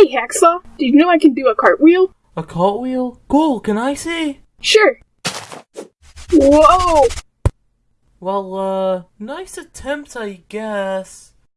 Hey, Hacksaw, did you know I can do a cartwheel? A cartwheel? Cool, can I see? Sure. Whoa! Well, uh, nice attempt, I guess.